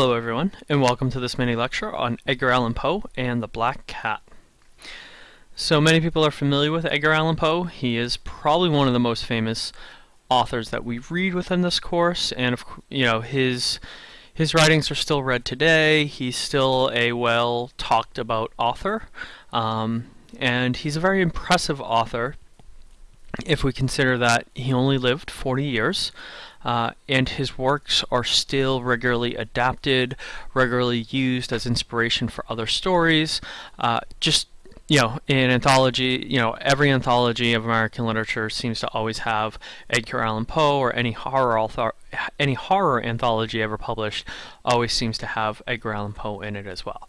Hello everyone, and welcome to this mini lecture on Edgar Allan Poe and the Black Cat. So many people are familiar with Edgar Allan Poe. He is probably one of the most famous authors that we read within this course, and of, you know his his writings are still read today. He's still a well talked about author, um, and he's a very impressive author if we consider that he only lived 40 years. Uh, and his works are still regularly adapted, regularly used as inspiration for other stories. Uh, just you know, in anthology, you know, every anthology of American literature seems to always have Edgar Allan Poe or any horror author, any horror anthology ever published always seems to have Edgar Allan Poe in it as well.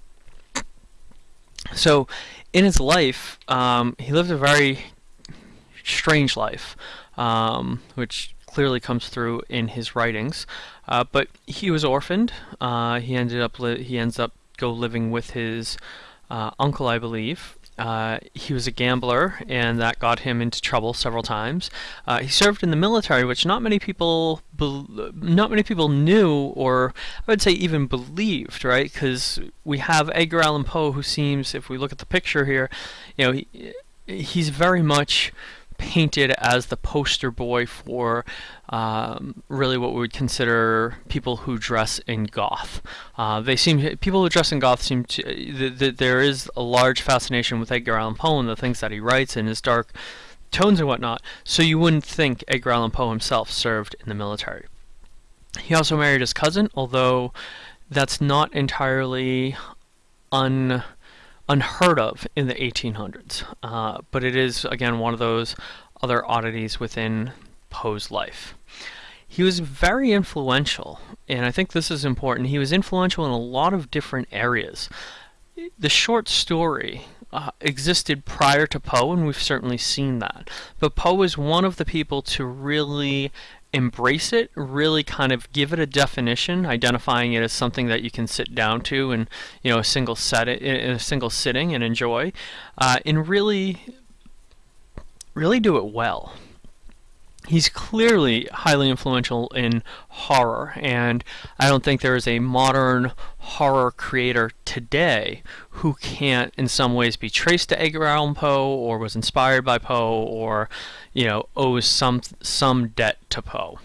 So, in his life, um, he lived a very strange life, um, which clearly comes through in his writings. Uh, but he was orphaned. Uh, he ended up he ends up go living with his uh, uncle, I believe. Uh, he was a gambler, and that got him into trouble several times. Uh, he served in the military, which not many people not many people knew, or I would say even believed, right? Because we have Edgar Allan Poe, who seems, if we look at the picture here, you know, he, he's very much painted as the poster boy for um, really what we would consider people who dress in goth. Uh, they seem people who dress in goth seem to th th there is a large fascination with Edgar Allan Poe and the things that he writes and his dark tones and whatnot. So you wouldn't think Edgar Allan Poe himself served in the military. He also married his cousin, although that's not entirely un unheard of in the 1800s. Uh, but it is, again, one of those other oddities within Poe's life. He was very influential, and I think this is important. He was influential in a lot of different areas. The short story uh, existed prior to Poe, and we've certainly seen that. But Poe was one of the people to really embrace it, really kind of give it a definition, identifying it as something that you can sit down to in you know a single set in a single sitting and enjoy, uh, and really, really do it well he's clearly highly influential in horror, and I don't think there is a modern horror creator today who can't, in some ways, be traced to Edgar Allan Poe, or was inspired by Poe, or you know owes some some debt to Poe.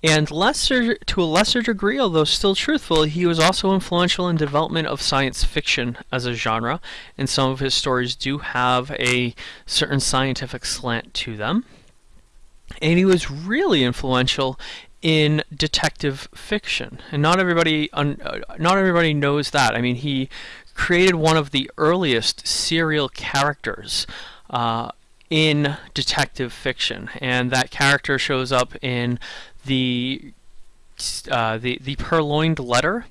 And lesser, to a lesser degree, although still truthful, he was also influential in development of science fiction as a genre, and some of his stories do have a certain scientific slant to them and he was really influential in detective fiction. And not everybody uh, not everybody knows that. I mean, he created one of the earliest serial characters uh, in detective fiction, and that character shows up in the uh, the the Purloined Letter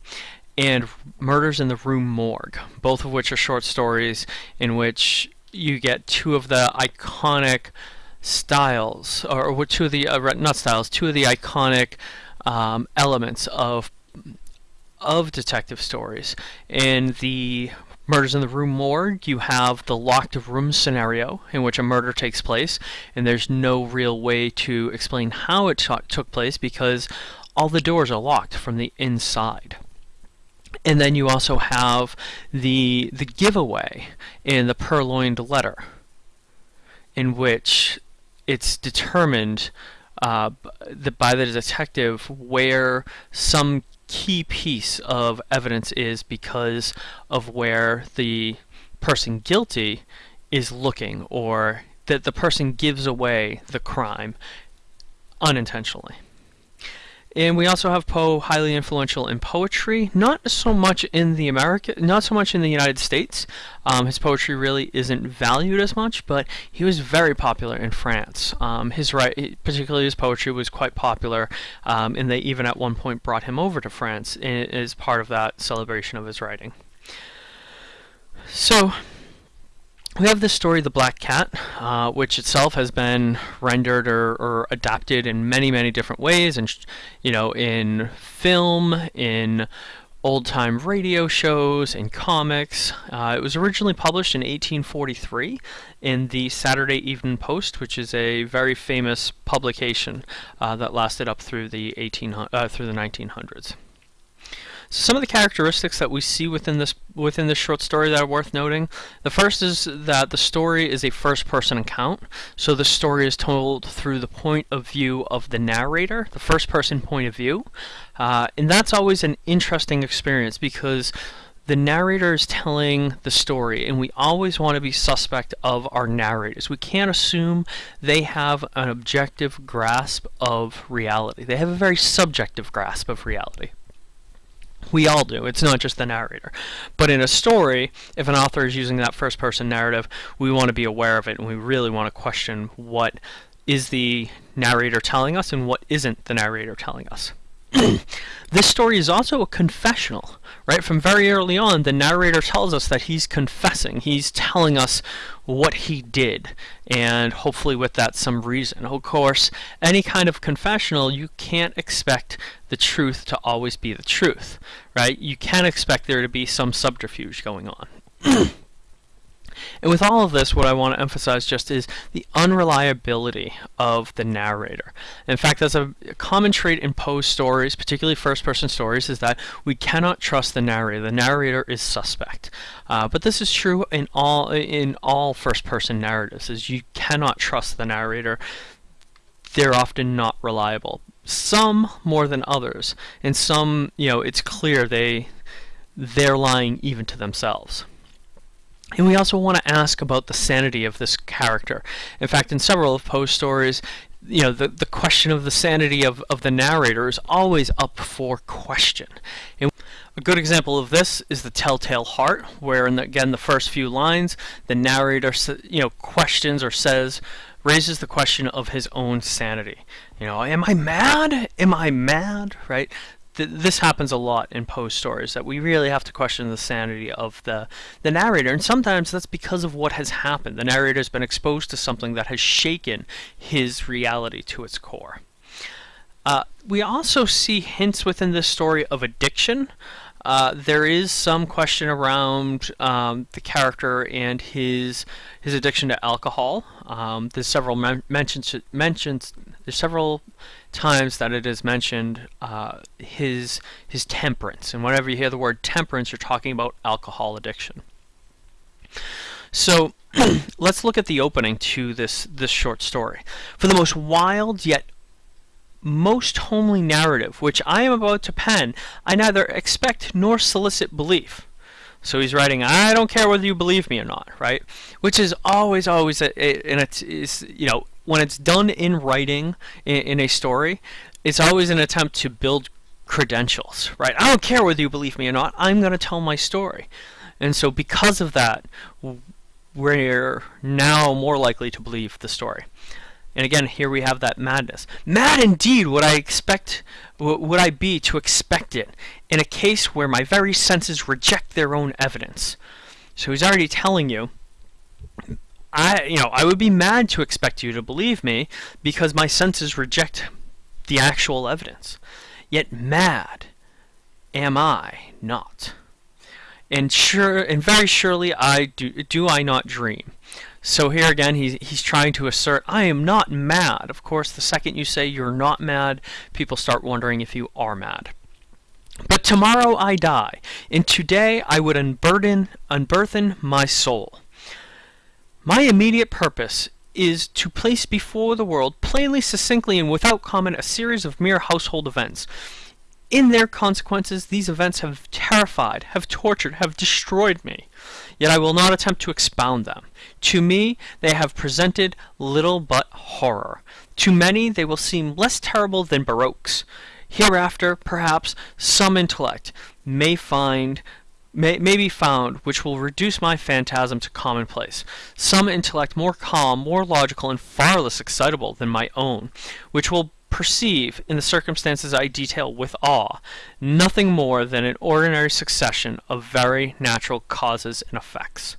and Murders in the Rue Morgue, both of which are short stories in which you get two of the iconic styles, or two of the uh, not styles, two of the iconic um, elements of of detective stories. In the Murders in the Rue Morgue, you have the locked room scenario in which a murder takes place, and there's no real way to explain how it took place because all the doors are locked from the inside. And then you also have the the giveaway in the purloined letter, in which it's determined uh, by the detective where some key piece of evidence is because of where the person guilty is looking or that the person gives away the crime unintentionally. And we also have Poe highly influential in poetry, not so much in the America, not so much in the United States. Um, his poetry really isn't valued as much, but he was very popular in France. Um, his particularly his poetry, was quite popular, um, and they even at one point brought him over to France as part of that celebration of his writing. So we have the story The Black Cat, uh, which itself has been rendered or, or, adapted in many, many different ways, and you know, in film, in old-time radio shows, in comics. Uh, it was originally published in 1843 in the Saturday Evening Post, which is a very famous publication uh, that lasted up through the 18 uh, through the 1900s. So some of the characteristics that we see within this within this short story that are worth noting. The first is that the story is a first-person account. So the story is told through the point of view of the narrator, the first-person point of view, uh, and that's always an interesting experience because the narrator is telling the story, and we always want to be suspect of our narrators. We can't assume they have an objective grasp of reality. They have a very subjective grasp of reality. We all do. It's not just the narrator. But in a story, if an author is using that first person narrative, we want to be aware of it and we really want to question what is the narrator telling us and what isn't the narrator telling us. this story is also a confessional, right? From very early on, the narrator tells us that he's confessing. He's telling us what he did, and hopefully with that some reason. Of course, any kind of confessional, you can't expect the truth to always be the truth, right? You can expect there to be some subterfuge going on. And with all of this, what I want to emphasize just is the unreliability of the narrator. In fact, that's a common trait in Poe's stories, particularly first-person stories, is that we cannot trust the narrator. The narrator is suspect. Uh, but this is true in all in all first-person narratives, is you cannot trust the narrator. They're often not reliable. Some more than others, and some, you know, it's clear they they're lying even to themselves. And we also want to ask about the sanity of this character. In fact, in several of Poe's stories, you know, the, the question of the sanity of, of the narrator is always up for question. And a good example of this is the Telltale Heart, where, in the, again, the first few lines, the narrator, you know, questions or says, raises the question of his own sanity. You know, am I mad? Am I mad? Right? Th this happens a lot in Poe's stories that we really have to question the sanity of the the narrator, and sometimes that's because of what has happened. The narrator has been exposed to something that has shaken his reality to its core. Uh, we also see hints within this story of addiction. Uh, there is some question around um, the character and his his addiction to alcohol. Um, there's several men mentions mentions. There's several times that it is mentioned uh, his his temperance, and whenever you hear the word temperance, you're talking about alcohol addiction. So let's look at the opening to this this short story. For the most wild yet most homely narrative which I am about to pen, I neither expect nor solicit belief. So he's writing, I don't care whether you believe me or not, right? Which is always, always, a, a, and it's, is, you know, when it's done in writing in, in a story, it's always an attempt to build credentials, right? I don't care whether you believe me or not, I'm going to tell my story. And so because of that, we're now more likely to believe the story. And again, here we have that madness. Mad indeed would I expect, would I be to expect it in a case where my very senses reject their own evidence. So he's already telling you I, you know, I would be mad to expect you to believe me because my senses reject the actual evidence. Yet mad am I not. And sure, and very surely I do, do I not dream. So here again, he's, he's trying to assert, I am not mad. Of course, the second you say you're not mad, people start wondering if you are mad. But tomorrow I die, and today I would unburden, unburthen my soul. My immediate purpose is to place before the world, plainly, succinctly, and without comment, a series of mere household events. In their consequences, these events have terrified, have tortured, have destroyed me. Yet I will not attempt to expound them. To me, they have presented little but horror. To many, they will seem less terrible than barroques. Hereafter, perhaps, some intellect may find may, may be found which will reduce my phantasm to commonplace. Some intellect more calm, more logical, and far less excitable than my own, which will perceive, in the circumstances I detail with awe, nothing more than an ordinary succession of very natural causes and effects.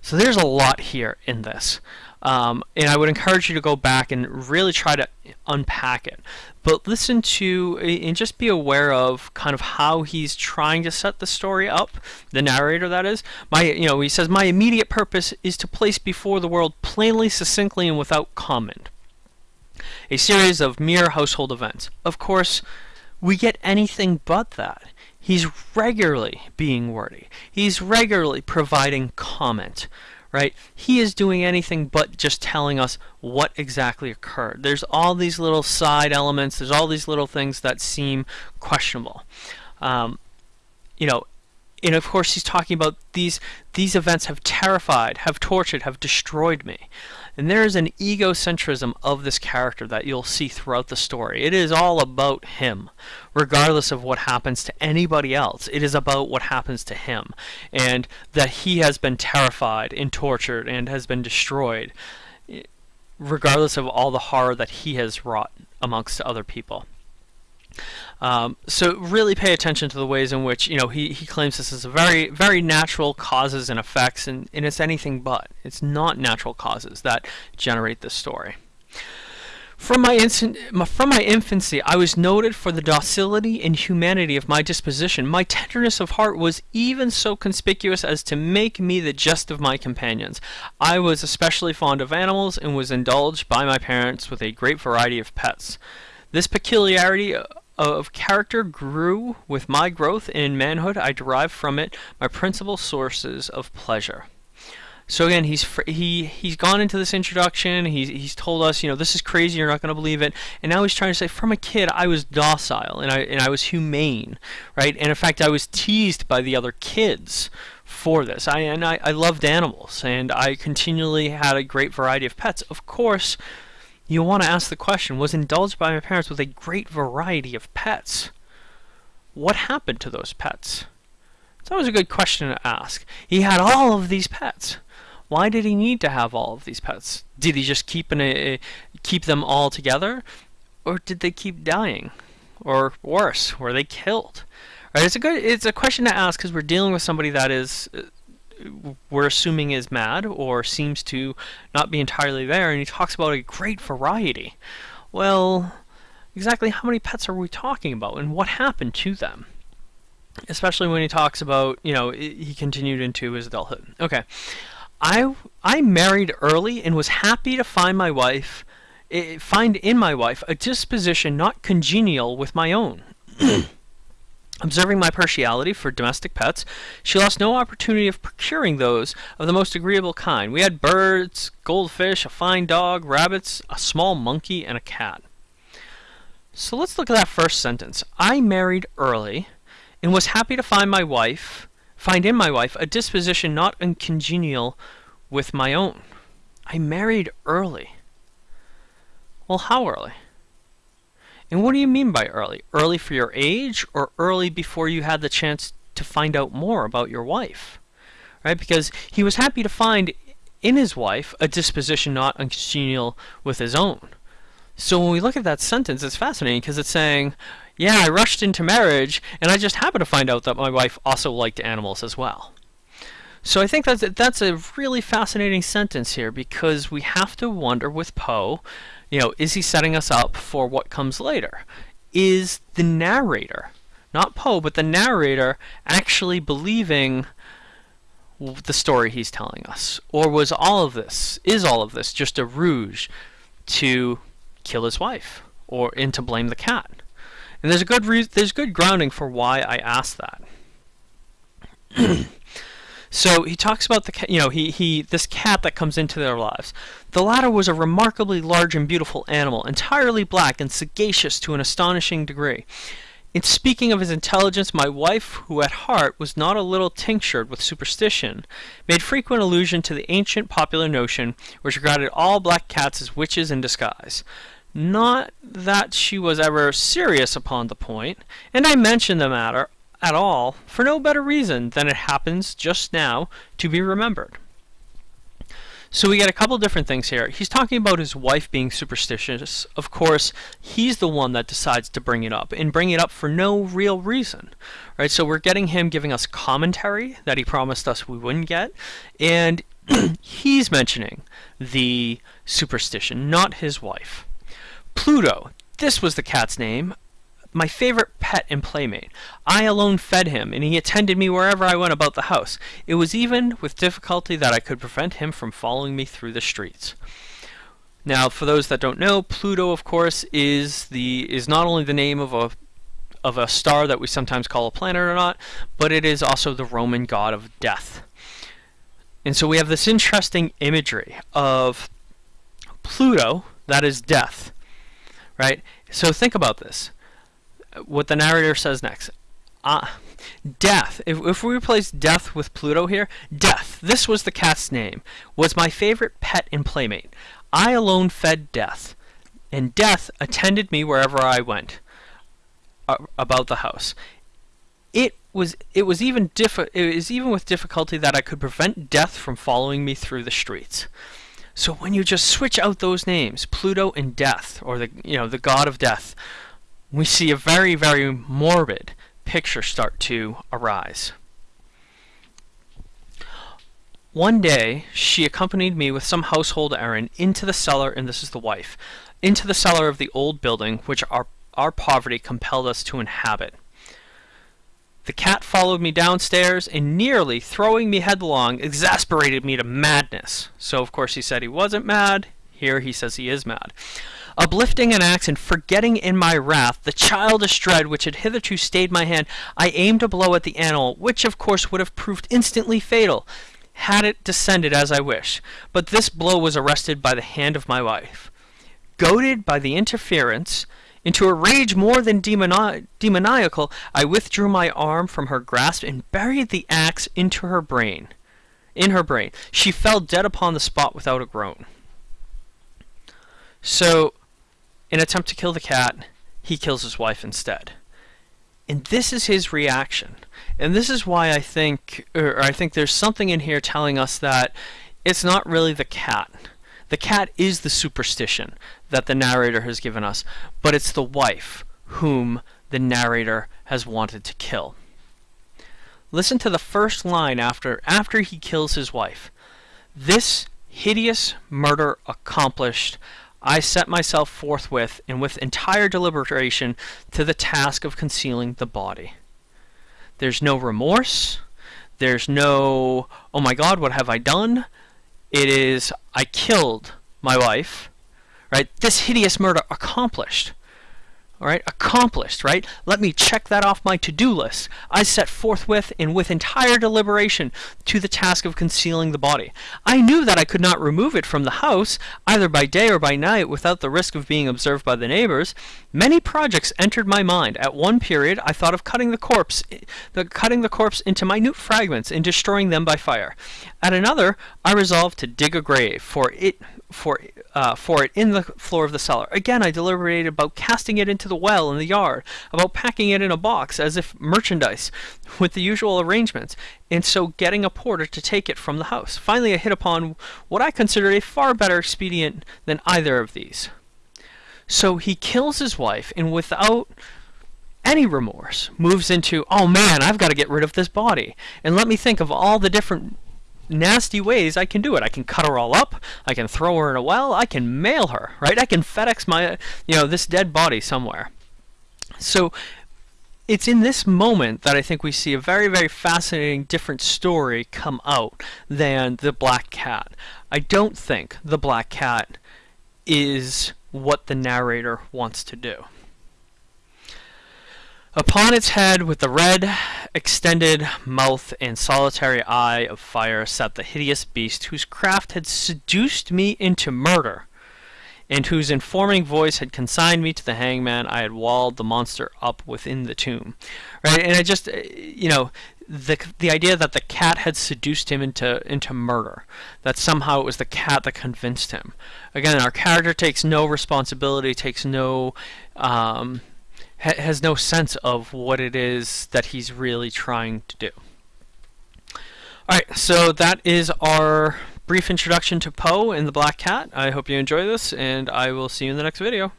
So there's a lot here in this. Um, and I would encourage you to go back and really try to unpack it. But listen to and just be aware of kind of how he's trying to set the story up, the narrator that is. My you know, he says my immediate purpose is to place before the world plainly, succinctly, and without comment a series of mere household events. Of course, we get anything but that. He's regularly being wordy. He's regularly providing comment, right? He is doing anything but just telling us what exactly occurred. There's all these little side elements. There's all these little things that seem questionable. Um, you know, and of course he's talking about these these events have terrified, have tortured, have destroyed me. And there is an egocentrism of this character that you'll see throughout the story. It is all about him, regardless of what happens to anybody else. It is about what happens to him, and that he has been terrified and tortured and has been destroyed, eh, regardless of all the horror that he has wrought amongst other people. Um, so really pay attention to the ways in which you know he, he claims this is a very very natural causes and effects and, and it's anything but it's not natural causes that generate this story from my, instant, from my infancy, I was noted for the docility and humanity of my disposition. My tenderness of heart was even so conspicuous as to make me the jest of my companions. I was especially fond of animals and was indulged by my parents with a great variety of pets. This peculiarity of character grew with my growth in manhood. I derived from it my principal sources of pleasure. So again, he's he he's gone into this introduction. He's he's told us, you know, this is crazy. You're not going to believe it. And now he's trying to say, from a kid, I was docile and I and I was humane, right? And in fact, I was teased by the other kids for this. I and I, I loved animals, and I continually had a great variety of pets. Of course, you want to ask the question, was indulged by my parents with a great variety of pets. What happened to those pets? It's always a good question to ask. He had all of these pets. Why did he need to have all of these pets? Did he just keep in a, uh, keep them all together, or did they keep dying, or worse, were they killed? Right? It's a good. It's a question to ask because we're dealing with somebody that is uh, we're assuming is mad or seems to not be entirely there, and he talks about a great variety. Well, exactly how many pets are we talking about, and what happened to them? Especially when he talks about, you know, he continued into his adulthood. Okay, I I married early and was happy to find my wife, eh, find in my wife a disposition not congenial with my own. Observing my partiality for domestic pets, she lost no opportunity of procuring those of the most agreeable kind. We had birds, goldfish, a fine dog, rabbits, a small monkey, and a cat. So let's look at that first sentence. I married early and was happy to find my wife, find in my wife a disposition not uncongenial with my own. I married early. Well, how early? And what do you mean by early? Early for your age or early before you had the chance to find out more about your wife? Right? Because he was happy to find in his wife a disposition not uncongenial with his own. So when we look at that sentence, it's fascinating because it's saying, yeah, I rushed into marriage and I just happened to find out that my wife also liked animals as well. So I think that's that's a really fascinating sentence here because we have to wonder with Poe you know, is he setting us up for what comes later? Is the narrator, not Poe, but the narrator, actually believing the story he's telling us? Or was all of this, is all of this just a ruse to kill his wife or and to blame the cat? And there's a good re- there's good grounding for why I asked that. So he talks about the you know he he this cat that comes into their lives. The latter was a remarkably large and beautiful animal, entirely black and sagacious to an astonishing degree. In speaking of his intelligence, my wife, who at heart was not a little tinctured with superstition, made frequent allusion to the ancient popular notion which regarded all black cats as witches in disguise. Not that she was ever serious upon the point, and I mentioned the matter at all for no better reason than it happens just now to be remembered. So we get a couple different things here. He's talking about his wife being superstitious. Of course, he's the one that decides to bring it up and bring it up for no real reason. Right? So we're getting him giving us commentary that he promised us we wouldn't get and he's mentioning the superstition, not his wife. Pluto, this was the cat's name my favorite pet and playmate. I alone fed him, and he attended me wherever I went about the house. It was even with difficulty that I could prevent him from following me through the streets. Now, for those that don't know, Pluto, of course, is the is not only the name of a of a star that we sometimes call a planet or not, but it is also the Roman god of death. And so we have this interesting imagery of Pluto, that is death, right? So think about this. What the narrator says next. Uh, death. If, if we replace death with Pluto here, death, this was the cat's name, was my favorite pet and playmate. I alone fed death, and death attended me wherever I went uh, about the house. It was it was even diffi- it was even with difficulty that I could prevent death from following me through the streets. So when you just switch out those names, Pluto and Death, or the you know the god of death, we see a very very morbid picture start to arise. One day, she accompanied me with some household errand into the cellar, and this is the wife, into the cellar of the old building which our, our poverty compelled us to inhabit. The cat followed me downstairs and nearly throwing me headlong exasperated me to madness. So, of course, he said he wasn't mad. Here he says he is mad. Uplifting an axe and forgetting in my wrath the childish dread which had hitherto stayed my hand, I aimed a blow at the animal, which of course would have proved instantly fatal, had it descended as I wished. But this blow was arrested by the hand of my wife. Goaded by the interference, into a rage more than demoni- demoniacal, I withdrew my arm from her grasp and buried the axe into her brain. In her brain, she fell dead upon the spot without a groan. So, in attempt to kill the cat, he kills his wife instead. And this is his reaction. And this is why I think, or I think there's something in here telling us that it's not really the cat. The cat is the superstition that the narrator has given us, but it's the wife whom the narrator has wanted to kill. Listen to the first line after after he kills his wife. This hideous murder accomplished, I set myself forthwith and with entire deliberation to the task of concealing the body. There's no remorse. There's no, oh my God, what have I done? It is, I killed my wife right? This hideous murder accomplished. All right, accomplished, right? Let me check that off my to-do list. I set forthwith and with entire deliberation to the task of concealing the body. I knew that I could not remove it from the house, either by day or by night, without the risk of being observed by the neighbors. Many projects entered my mind. At one period, I thought of cutting the corpse, the cutting the corpse into minute fragments and destroying them by fire. At another, I resolved to dig a grave, for it for uh, for it in the floor of the cellar. Again, I deliberated about casting it into the well in the yard, about packing it in a box as if merchandise, with the usual arrangements, and so getting a porter to take it from the house. Finally, I hit upon what I considered a far better expedient than either of these. So he kills his wife, and without any remorse, moves into, oh man, I've got to get rid of this body. And let me think of all the different nasty ways I can do it. I can cut her all up. I can throw her in a well. I can mail her, right? I can FedEx my, you know, this dead body somewhere. So it's in this moment that I think we see a very, very fascinating different story come out than the black cat. I don't think the black cat is what the narrator wants to do. Upon its head, with the red, extended mouth and solitary eye of fire, sat the hideous beast whose craft had seduced me into murder, and whose informing voice had consigned me to the hangman I had walled the monster up within the tomb. Right, and I just, uh, you know, the the idea that the cat had seduced him into into murder, that somehow it was the cat that convinced him. Again, our character takes no responsibility, takes no. Um, ha has no sense of what it is that he's really trying to do. Alright, so that is our brief introduction to Poe and the Black Cat. I hope you enjoy this, and I will see you in the next video.